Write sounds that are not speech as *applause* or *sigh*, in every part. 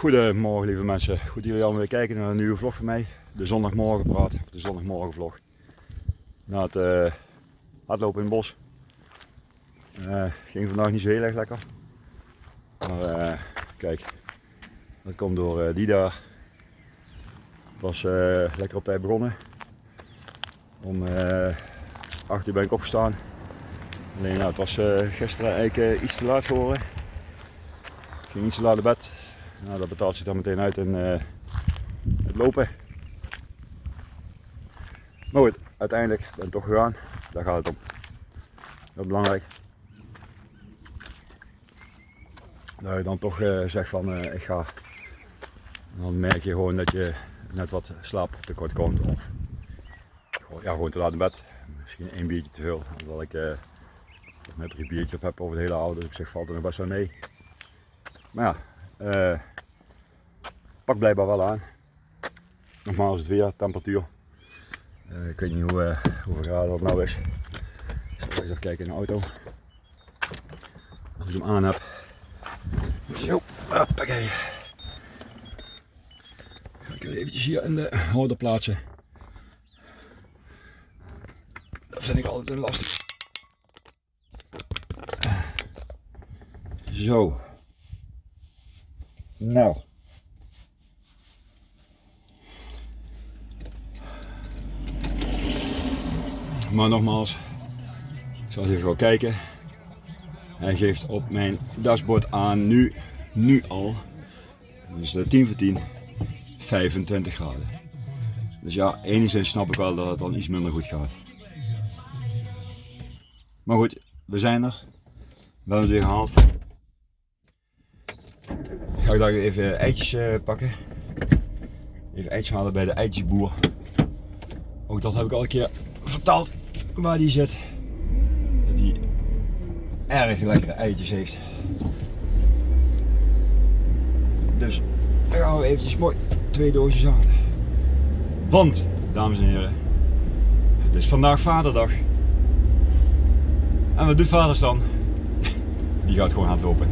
Goedemorgen lieve mensen, goed jullie allemaal weer kijken naar een nieuwe vlog van mij. De zondagmorgen praat, of de zondagmorgen vlog. Na het uh, hardlopen in het bos. Uh, ging vandaag niet zo heel erg lekker. Maar uh, kijk, dat komt door die daar. Was lekker op tijd begonnen. Om 8 uur ben ik opgestaan. Alleen nou, het was gisteren eigenlijk iets te laat geworden. Ik ging iets te laat naar bed. Nou, dat betaalt zich dan meteen uit in uh, het lopen. Maar goed, uiteindelijk ben ik toch gegaan. Daar gaat het om. Dat is belangrijk. Dat je dan toch uh, zegt van uh, ik ga. Dan merk je gewoon dat je net wat slaap tekort komt. Of ja, gewoon te laat in bed. Misschien één biertje te veel. Omdat ik uh, net drie biertjes heb over de hele oude. Dus ik zeg valt er nog best wel mee. Maar ja, uh, pak blijkbaar wel aan. Nogmaals het weer, temperatuur. Uh, ik weet niet hoe, uh, hoeveel graden dat nou is. Ik zal even kijken in de auto. Als ik hem aan heb. Zo, hoppakee. Ga ik eventjes hier in de houder plaatsen. Dat vind ik altijd een lastig. Zo. Nou. Maar nogmaals, ik zal even wel kijken. Hij geeft op mijn dashboard aan nu, nu al, dus de 10 voor 10, 25 graden. Dus ja, enigszins snap ik wel dat het dan iets minder goed gaat. Maar goed, we zijn er. We hebben het weer gehaald ga ik daar even eitjes uh, pakken. Even eitjes halen bij de eitjesboer. Ook dat heb ik al een keer verteld waar die zit. Dat hij erg lekkere eitjes heeft. Dus dan gaan we eventjes mooi twee doosjes halen. Want, dames en heren, het is vandaag vaderdag. En wat doet vaders dan? *laughs* Die gaat gewoon hardlopen.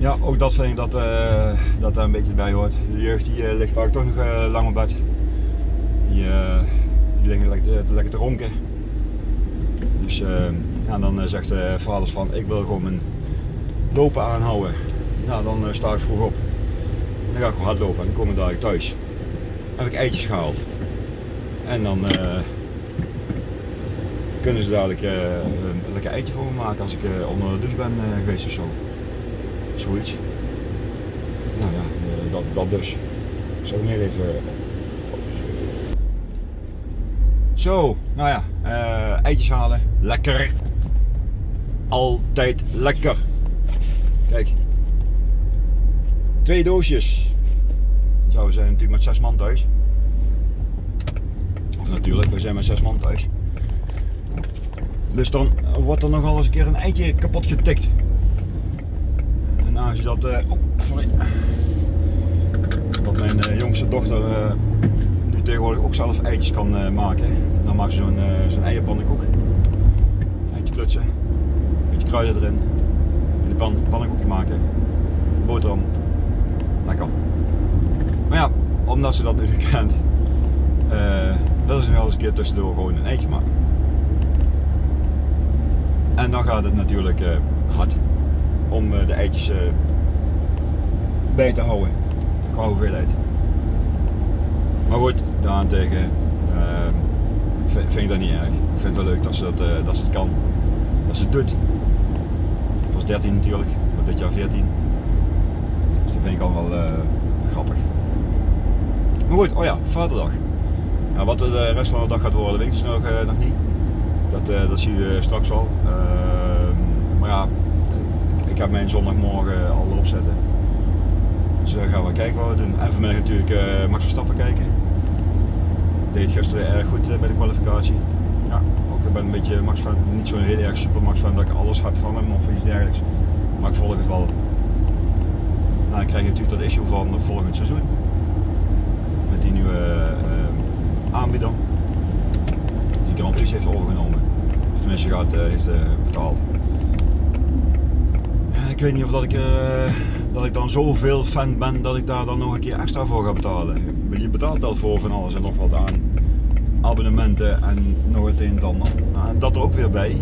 Ja, ook dat vind ik dat, uh, dat daar een beetje bij hoort. De jeugd die uh, ligt vaak toch nog uh, lang op bed. Die, die liggen lekker te, lekker te ronken. Dus ja, dan zegt de vaders van ik wil gewoon mijn lopen aanhouden. Nou, dan sta ik vroeg op. Dan ga ik gewoon hardlopen en dan kom ik dadelijk thuis. Dan heb ik eitjes gehaald. En dan kunnen ze dadelijk een lekker eitje voor me maken als ik onder de douche ben geweest of zo. Zoiets. Nou ja, eh, dat, dat dus. Zal meer even... Zo, nou ja, uh, eitjes halen. Lekker. Altijd lekker. Kijk. Twee doosjes. Zo, we zijn natuurlijk met zes man thuis. Of natuurlijk, we zijn met zes man thuis. Dus dan wordt er nogal eens een keer een eitje kapot getikt aangezien dat, uh, oh, sorry, dat mijn uh, jongste dochter uh, nu tegenwoordig ook zelf eitjes kan maken, dan maakt ze zo'n zo'n eierpannenkoek. Eitje klutsen, een beetje kruiden erin, in de pan, pannenkoekje maken, boterham, lekker. Maar ja, omdat ze dat nu kent, willen ze wel eens een keer tussendoor gewoon een eitje maken. En dan gaat het natuurlijk hard om eh, de eitjes eh, bij te houden qua hoeveelheid. Maar goed, daarentegen uh, vind, vind ik dat niet erg. Ik vind het wel leuk dat ze, dat, uh, dat ze het kan, dat ze het doet. Ik was 13 natuurlijk, maar dit jaar 14. Dus dat vind ik al wel grappig. Maar goed, oh ja, vaderdag. Ja, wat de rest van de dag gaat worden, weet ik dus nog, nog niet. Dat, dat zie je straks al. Ehm, maar ja, ga mijn zondagmorgen al erop zetten. Dus uh, gaan we kijken wat we doen. En vanmiddag natuurlijk uh, Max Verstappen kijken. Deed gisteren erg goed uh, bij de kwalificatie. Ja, ook ik ben een beetje Max fan, niet zo'n heel erg super Max fan dat ik alles heb van hem of iets dergelijks. Maar ik volg het wel. Nou, dan krijg je natuurlijk dat issue van volgend seizoen. Met die nieuwe aanbieder. Die Grand Prix heeft overgenomen. Of tenminste gaat, heeft betaald ik weet niet of dat ik, uh, dat ik dan zoveel fan ben dat ik daar dan nog een keer extra voor ga betalen. Je betaalt al voor van alles en nog wat aan abonnementen en nog het een dan. Nou, dat er ook weer bij.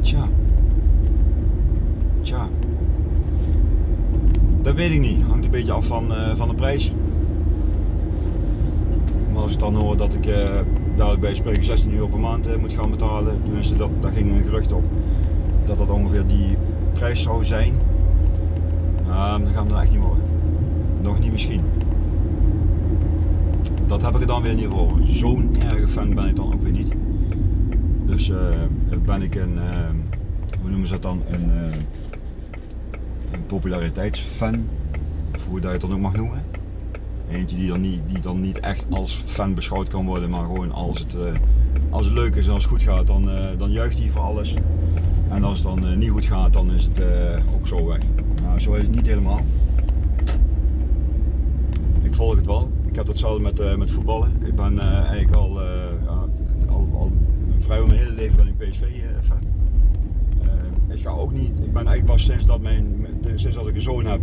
Tja. Tja. Dat weet ik niet. Hangt een beetje af van, uh, van de prijs. Maar als ik dan hoor dat ik uh, dadelijk bij spreken 16 euro per maand moet gaan betalen, tenminste dat, daar ging een gerucht op, dat dat ongeveer die prijs zou zijn, uh, dan gaan we er echt niet worden. Nog niet misschien. Dat heb ik er dan weer niet voor. Zo'n erge fan ben ik dan ook weer niet. Dus ben ik een, hoe noemen ze dat dan, een een populariteitsfan, of hoe dat je het dan ook mag noemen. Eentje die dan niet, die dan niet echt als fan beschouwd kan worden, maar gewoon als het, uh, als het leuk is en als het goed gaat, dan, uh, dan juicht hij voor alles. En als het dan uh, niet goed gaat, dan is het ook zo weg. Nou, zo is het niet helemaal. Ik volg het wel. Ik heb hetzelfde met, met voetballen. Ik ben eigenlijk al, al, al vrijwel mijn hele leven ben ik PSV fan ik ga ook niet, ik ben eigenlijk pas sinds dat, mijn, sinds dat ik een zoon heb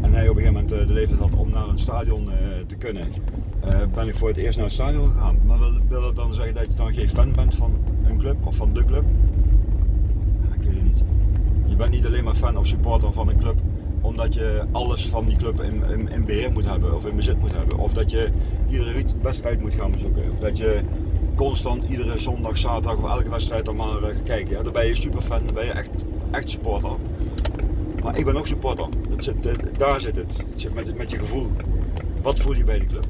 en hij op een gegeven moment eh, de leeftijd had om naar een stadion te kunnen, ben ik voor het eerst naar het stadion gegaan. Maar wil dat dan zeggen dat je dan geen fan bent van een club of van de club? Ja, ik weet het Je bent niet alleen maar fan of supporter van een club omdat je alles van die club in, in, in beheer moet hebben of in bezit moet hebben. Of dat je iedere wedstrijd moet gaan bezoeken. Of dat je constant iedere zondag, zaterdag of elke wedstrijd dan maar uh, kijken. Ja, dan ben je super fan, dan ben je echt, echt supporter. Maar ik ben ook supporter. Het zit, daar zit het. Het zit met, met je gevoel. Wat voel je bij de club?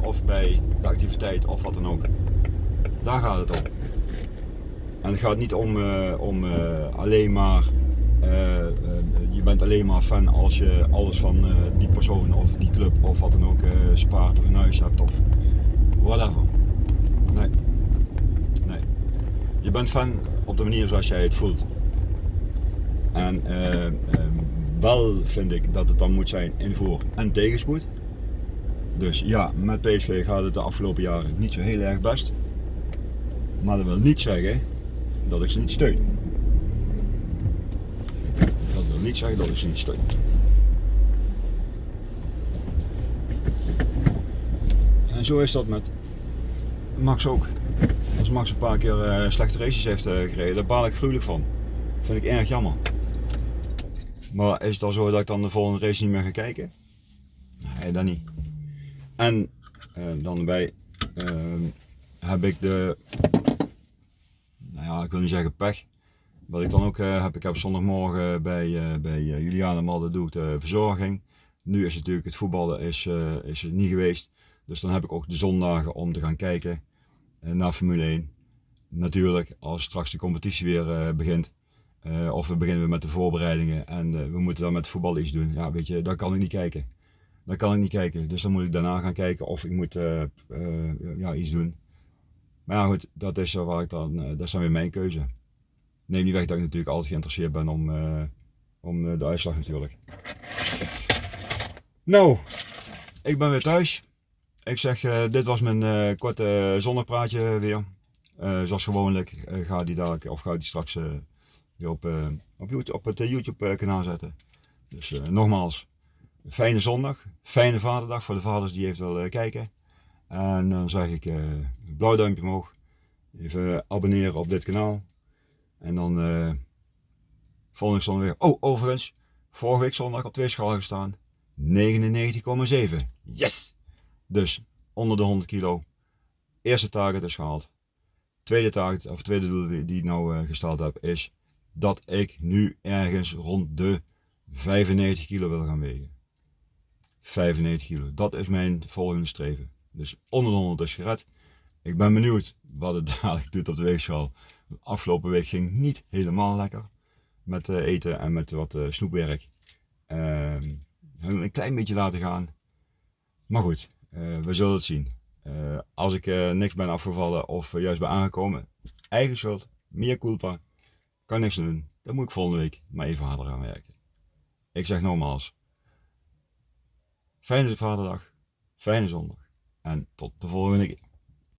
Of bij de activiteit of wat dan ook. Daar gaat het om. En het gaat niet om, uh, om uh, alleen maar, je bent alleen maar fan als je alles van die persoon of die club of wat dan ook spaart of een huis hebt of whatever. Nee. Nee. Je bent fan op de manier zoals jij het voelt. En wel vind ik dat het dan moet zijn in voor- en tegenspoed. Dus ja, met PSV gaat het de afgelopen jaren niet zo heel erg best. Maar dat wil niet zeggen dat ik ze niet steun. Dat wil niet zeggen dat ik ze niet steun. En zo is dat met Max ook. Als Max een paar keer uh, slechte races heeft uh, gereden, daar baal ik gruwelijk van. Dat vind ik erg jammer. Maar is het al zo dat ik dan de volgende race niet meer ga kijken? Nee, dat niet. En uh, dan erbij ehm, heb ik de, ik wil niet zeggen pech. Wat ik dan ook heb, ik heb zondagmorgen bij, bij Juliane Malde doe ik de verzorging. Nu is het natuurlijk het voetballen is, is het niet geweest. Dus dan heb ik ook de zondagen om te gaan kijken eh, naar Formule 1. Natuurlijk, als straks de competitie weer begint, of we beginnen met de voorbereidingen en we moeten dan met voetbal iets doen, ja, weet je, dan kan ik niet kijken. Dan kan ik niet kijken, dus dan moet ik daarna gaan kijken of ik moet ja, iets doen. Maar ja, goed, dat is, waar ik dan, dat is dan weer mijn keuze. Neem niet weg dat ik natuurlijk altijd geïnteresseerd ben om, om de uitslag natuurlijk. Nou, ik ben weer thuis. Ik zeg, dit was mijn korte zonnepraatje weer. Zoals gewoonlijk ga die dadelijk, of ga die straks weer op, op, YouTube, op het YouTube kanaal zetten. Dus nogmaals, fijne zondag, fijne vaderdag voor de vaders die even willen kijken. En dan zeg ik blauw duimpje omhoog. Even abonneren op dit kanaal. En dan volgende zondag weer. Oh, overigens, vorige week zondag op twee schalen gestaan. 99,7. Yes! Dus onder de 100 kilo. Eerste target is gehaald. Tweede target, of tweede doel die ik nou uh, gesteld heb, is dat ik nu ergens rond de 95 kilo wil gaan wegen. 95 kilo, dat is mijn volgende streven. Dus onder de 100 is gered. Ik ben benieuwd wat het *laughs* dadelijk doet op de weegschaal. Afgelopen week ging niet helemaal lekker met uh, eten en met wat uh, snoepwerk. Uh, een klein beetje laten gaan. Maar goed, uh, we zullen het zien. Als ik niks ben afgevallen of juist ben aangekomen, eigen schuld, meer culpa, kan niks doen. Dan moet ik volgende week maar even harder aan werken. Ik zeg nogmaals, fijne vaderdag, fijne zondag en tot de volgende keer.